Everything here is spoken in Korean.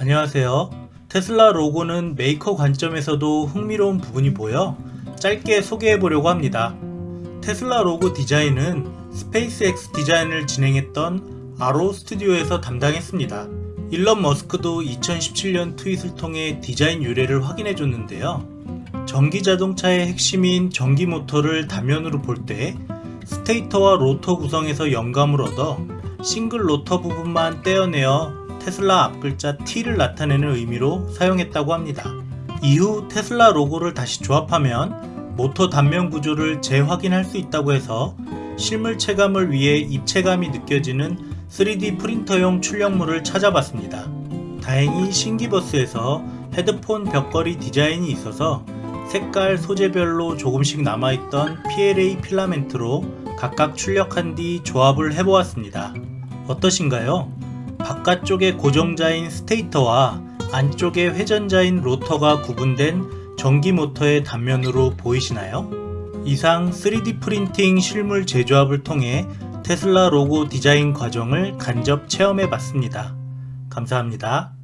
안녕하세요. 테슬라 로고는 메이커 관점에서도 흥미로운 부분이 보여 짧게 소개해 보려고 합니다. 테슬라 로고 디자인은 스페이스X 디자인을 진행했던 RO 스튜디오에서 담당했습니다. 일론 머스크도 2017년 트윗을 통해 디자인 유래를 확인해 줬는데요. 전기 자동차의 핵심인 전기 모터를 단면으로 볼 때 스테이터와 로터 구성에서 영감을 얻어 싱글 로터 부분만 떼어내어 테슬라 앞글자 T를 나타내는 의미로 사용했다고 합니다. 이후 테슬라 로고를 다시 조합하면 모터 단면 구조를 재확인할 수 있다고 해서 실물 체감을 위해 입체감이 느껴지는 3D 프린터용 출력물을 찾아봤습니다. 다행히 Thingiverse에서 헤드폰 벽걸이 디자인이 있어서 색깔 소재별로 조금씩 남아있던 PLA 필라멘트로 각각 출력한 뒤 조합을 해보았습니다. 어떠신가요? 바깥쪽에 고정자인 스테이터와 안쪽에 회전자인 로터가 구분된 전기 모터의 단면으로 보이시나요? 이상 3D 프린팅 실물 제조합을 통해 테슬라 로고 디자인 과정을 간접 체험해 봤습니다. 감사합니다.